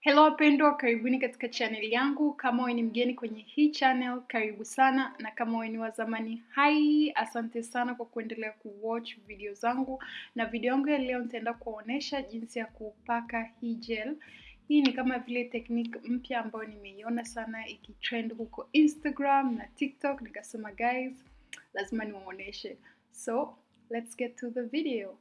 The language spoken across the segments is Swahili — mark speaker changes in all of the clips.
Speaker 1: Hello wapendwa, karibuni katika channel yangu. Kama wewe ni mgeni kwenye hii channel, karibu sana, na kama wewe ni wa zamani, hai, asante sana kwa kuendelea kuwatch video zangu. Na video yangu ya leo nitaenda kuwaonesha jinsi ya kupaka hii gel. Hii ni kama vile technique mpya ambayo nimeiona sana ikitrend huko Instagram na TikTok, nikasema guys, lazima niwaoneshe. So, let's get to the video.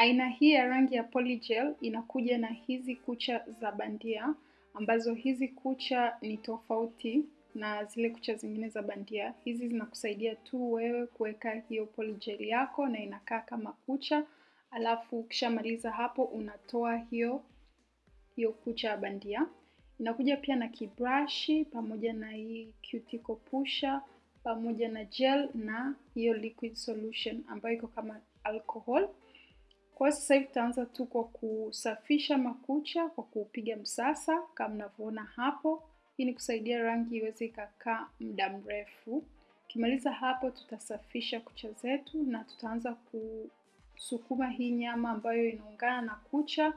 Speaker 1: Aina hii ya rangi ya polygel inakuja na hizi kucha za bandia ambazo hizi kucha ni tofauti na zile kucha zingine za bandia. Hizi zinakusaidia tu wewe kuweka hiyo polygel yako na inakaa kama kucha, alafu ukishamaliza hapo unatoa hiyo hiyo kucha ya bandia. Inakuja pia na kibrashi pamoja na hii cuticle pusher pamoja na gel na hiyo liquid solution ambayo iko kama alcohol. Kwa sasa hivi tutaanza tu kwa kusafisha makucha kwa kupiga msasa kama mnavyoona hapo. Hii ni kusaidia rangi iweze ikakaa muda mrefu. Ukimaliza hapo, tutasafisha kucha zetu na tutaanza kusukuma hii nyama ambayo inaungana na kucha.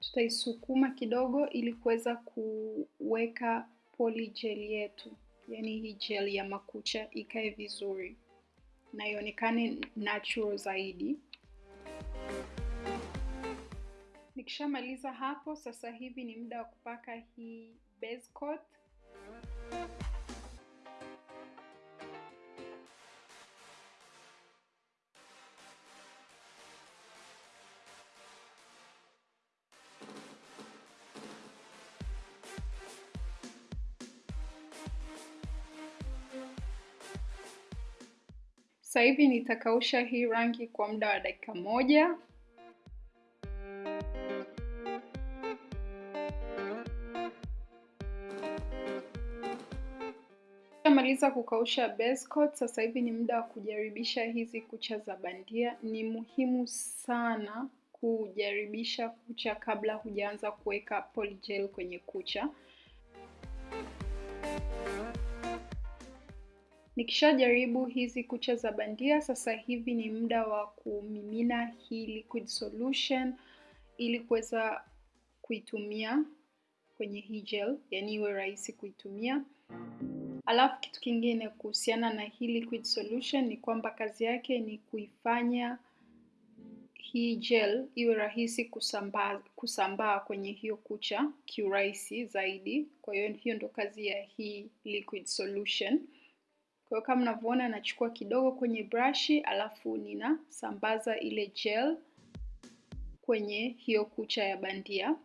Speaker 1: Tutaisukuma kidogo ili kuweza kuweka polygel yetu, yaani hii gel ya makucha ikae vizuri na ionekane natural zaidi. Nikishamaliza hapo, sasa hivi ni muda wa kupaka hii base coat. Sasa hivi nitakausha hii rangi kwa muda wa dakika moja. Maliza kukausha base coat, sasa hivi ni muda wa kujaribisha hizi kucha za bandia. Ni muhimu sana kujaribisha kucha kabla hujaanza kuweka polygel kwenye kucha. Nikishajaribu hizi kucha za bandia, sasa hivi ni muda wa kumimina hii liquid solution ili kuweza kuitumia kwenye hii gel, yani iwe rahisi kuitumia. Alafu kitu kingine kuhusiana na hii liquid solution ni kwamba kazi yake ni kuifanya hii gel iwe rahisi kusambaa kusambaa kwenye hiyo kucha kiurahisi zaidi. Kwa hiyo hiyo ndo kazi ya hii liquid solution. Kwa hiyo kama mnavyoona, nachukua kidogo kwenye brashi, alafu ninasambaza ile gel kwenye hiyo kucha ya bandia.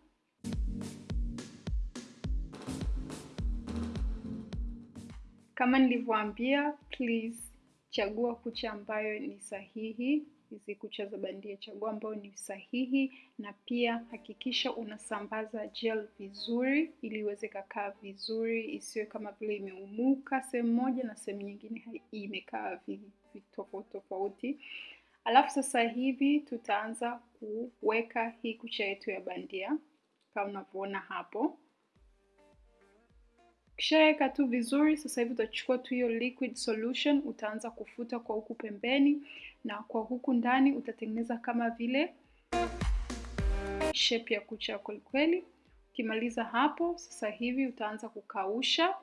Speaker 1: Kama nilivyoambia, please chagua kucha ambayo ni sahihi. Hizi kucha za bandia, chagua ambayo ni sahihi, na pia hakikisha unasambaza gel vizuri ili iweze kakaa vizuri, isiwe kama vile imeumuka sehemu moja na sehemu nyingine imekaa tofauti tofauti. Alafu sasa hivi tutaanza kuweka hii kucha yetu ya bandia kama unavyoona hapo. Ukishaweka tu vizuri, sasa hivi utachukua tu hiyo liquid solution, utaanza kufuta kwa huku pembeni na kwa huku ndani utatengeneza kama vile shape ya kucha kweli kweli. Ukimaliza hapo, sasa hivi utaanza kukausha.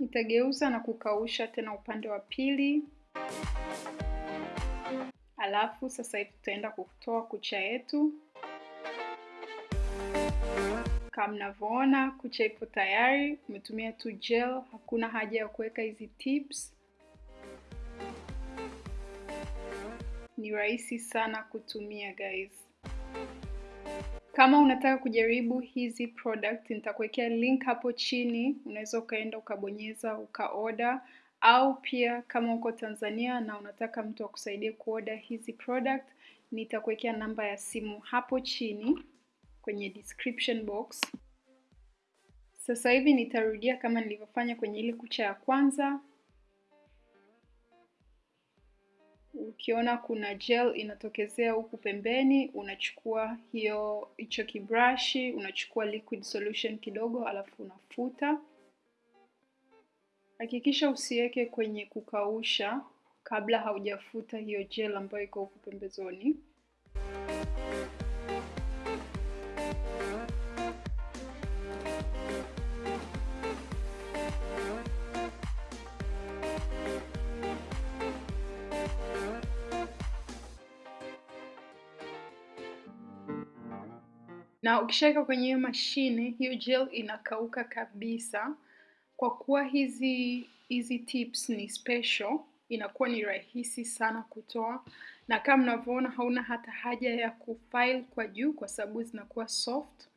Speaker 1: Nitageuza na kukausha tena upande wa pili. Alafu sasa hivi tutaenda kutoa kucha yetu. Kama mnavyoona, kucha ipo tayari. Umetumia tu gel, hakuna haja ya kuweka hizi tips. Ni rahisi sana kutumia guys. Kama unataka kujaribu hizi product, nitakuwekea link hapo chini, unaweza ukaenda ukabonyeza ukaorder au pia kama uko Tanzania na unataka mtu akusaidie kuoda hizi product, nitakuwekea namba ya simu hapo chini kwenye description box. Sasa hivi nitarudia kama nilivyofanya kwenye ile kucha ya kwanza. Ukiona kuna gel inatokezea huku pembeni, unachukua hiyo hicho kibrashi, unachukua liquid solution kidogo, alafu unafuta Hakikisha usiweke kwenye kukausha kabla haujafuta hiyo gel ambayo iko huku pembezoni. na ukishaweka kwenye hiyo mashine, hiyo gel inakauka kabisa. Kwa kuwa hizi hizi tips ni special, inakuwa ni rahisi sana kutoa, na kama mnavyoona hauna hata haja ya kufile kwa juu kwa sababu zinakuwa soft.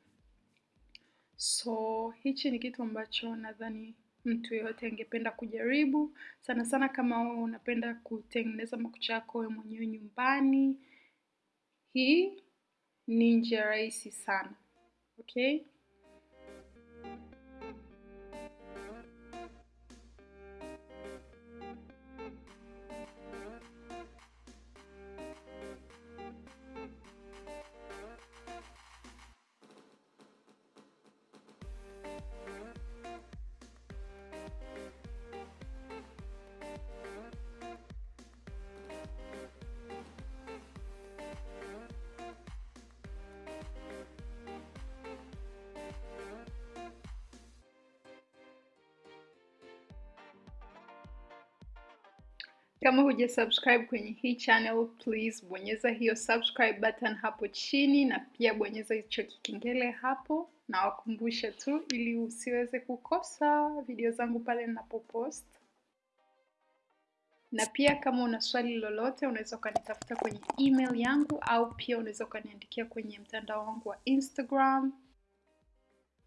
Speaker 1: So hichi ni kitu ambacho nadhani mtu yeyote angependa kujaribu, sana sana kama wewe unapenda kutengeneza makucha yako wewe mwenyewe nyumbani. Hii ni njia rahisi sana. Okay? Kama huja subscribe kwenye hii channel, please bonyeza hiyo subscribe button hapo chini, na pia bonyeza hicho kikengele hapo, na wakumbusha tu ili usiweze kukosa video zangu pale ninapopost. Na pia kama una swali lolote, unaweza ukanitafuta kwenye email yangu, au pia unaweza ukaniandikia kwenye mtandao wangu wa Instagram.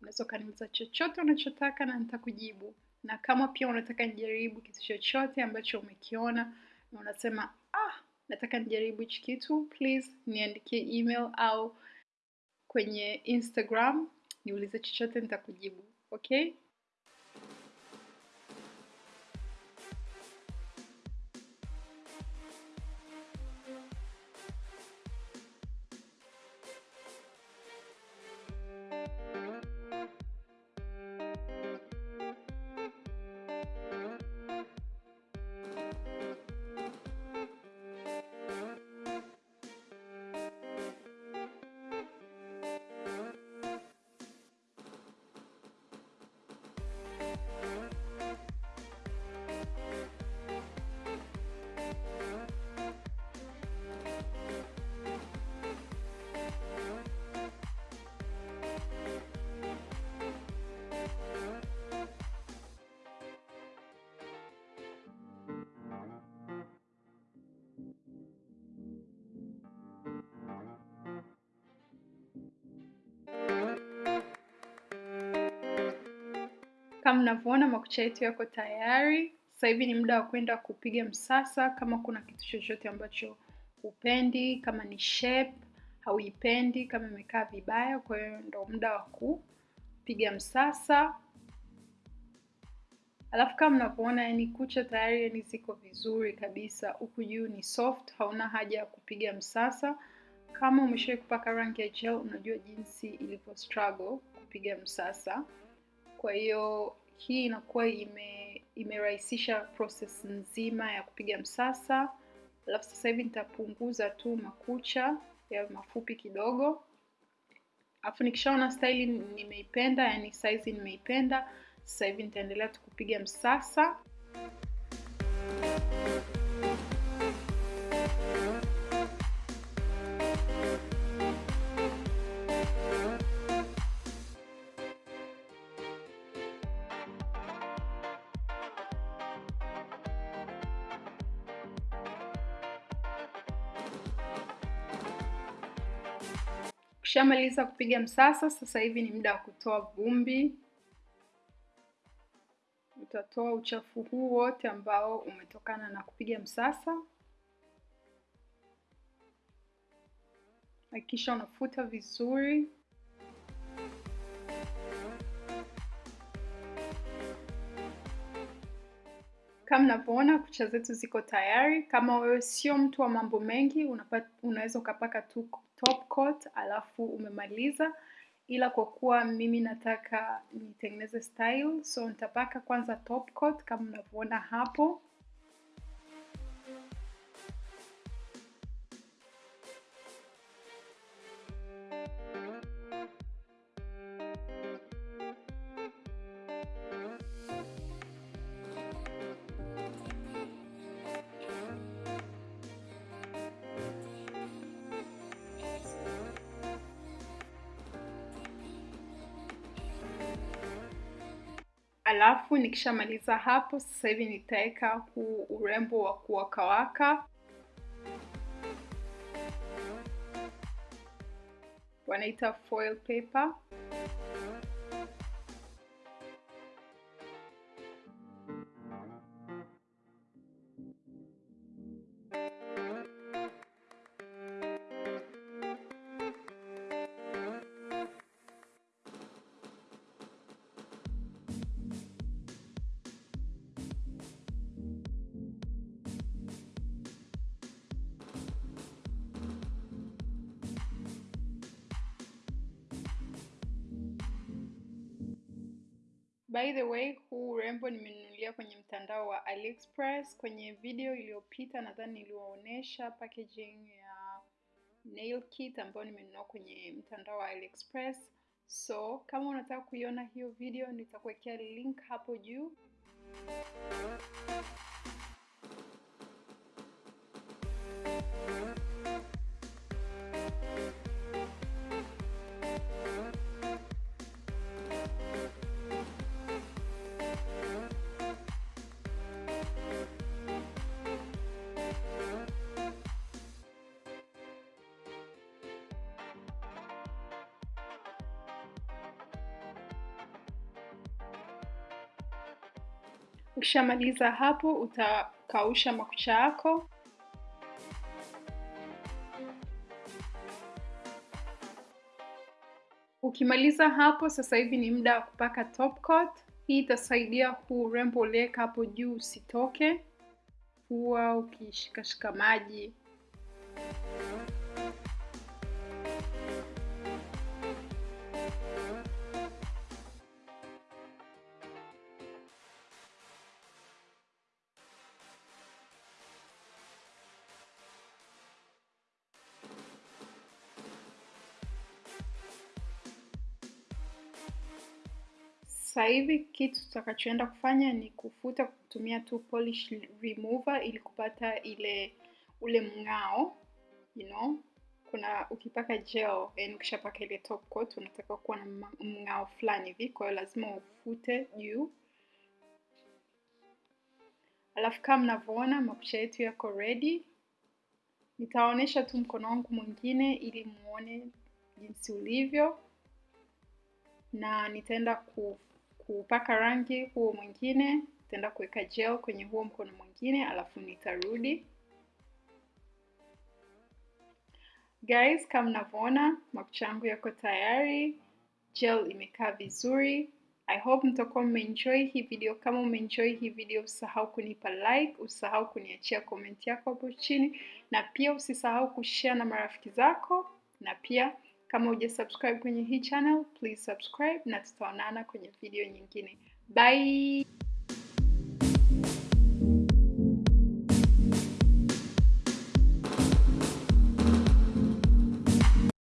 Speaker 1: Unaweza ukaniuliza chochote unachotaka na nitakujibu na kama pia unataka nijaribu kitu chochote ambacho umekiona na unasema ah, nataka nijaribu hichi kitu, please niandikie email au kwenye Instagram niulize chochote, nitakujibu. Okay? Kama mnavyoona makucha yetu yako tayari. Sasa hivi ni muda wa kwenda kupiga msasa. Kama kuna kitu chochote ambacho upendi kama ni shape hauipendi, kama imekaa vibaya, kwa hiyo ndo muda wa kupiga msasa. Alafu kama mnavyoona, yani kucha tayari yani ziko vizuri kabisa, huku juu ni soft, hauna haja ya kupiga msasa. Kama umeshawahi kupaka rangi ya gel, unajua jinsi ilivyo struggle kupiga msasa. Kwa hiyo hii inakuwa ime imerahisisha process nzima ya kupiga msasa. Alafu sasa hivi nitapunguza tu makucha ya mafupi kidogo, alafu nikishaona staili nimeipenda, yani size nimeipenda, sasa hivi nitaendelea tu kupiga msasa. Ukishamaliza kupiga msasa, sasa hivi ni muda wa kutoa vumbi. Utatoa uchafu huu wote ambao umetokana na kupiga msasa. Hakikisha unafuta vizuri. Kama mnavyoona kucha zetu ziko tayari. Kama wewe sio mtu wa mambo mengi, unaweza ukapaka tu top coat alafu umemaliza. ila kwa kuwa mimi nataka nitengeneze style, so nitapaka kwanza top coat kama mnavyoona hapo. Alafu nikishamaliza hapo, sasa hivi nitaweka huu urembo wa kuwakawaka, wanaita foil paper. By the way, huu urembo nimenunulia kwenye mtandao wa AliExpress. Kwenye video iliyopita nadhani niliwaonyesha packaging ya nail kit ambayo nimenunua kwenye mtandao wa AliExpress. So kama unataka kuiona hiyo video, nitakuwekea link hapo juu. Ukishamaliza hapo, utakausha makucha yako. Ukimaliza hapo, sasa hivi ni muda wa kupaka top coat. Hii itasaidia huu urembo hapo juu usitoke, huwa ukishikashika maji. Sasa hivi kitu tutakachoenda kufanya ni kufuta kutumia tu polish remover ili kupata ile ule mng'ao you know. Kuna ukipaka gel, yani ukishapaka ile top coat unataka kuwa na mng'ao fulani hivi, kwa hiyo lazima ufute juu. Alafu kama mnavyoona makucha yetu yako ready. Nitaonyesha tu mkono wangu mwingine ili muone jinsi ulivyo, na nitaenda ku kupaka rangi huo mwingine, nitaenda kuweka gel kwenye huo mkono mwingine, alafu nitarudi. Guys, kama mnavyoona makucha yangu yako tayari, gel imekaa vizuri. I hope mtakuwa mmeenjoy hii video. Kama umeenjoy hii video, usisahau kunipa like, usisahau kuniachia comment yako hapo chini, na pia usisahau kushare na marafiki zako, na pia kama hujasubscribe kwenye hii channel, please subscribe na tutaonana kwenye video nyingine. Bye.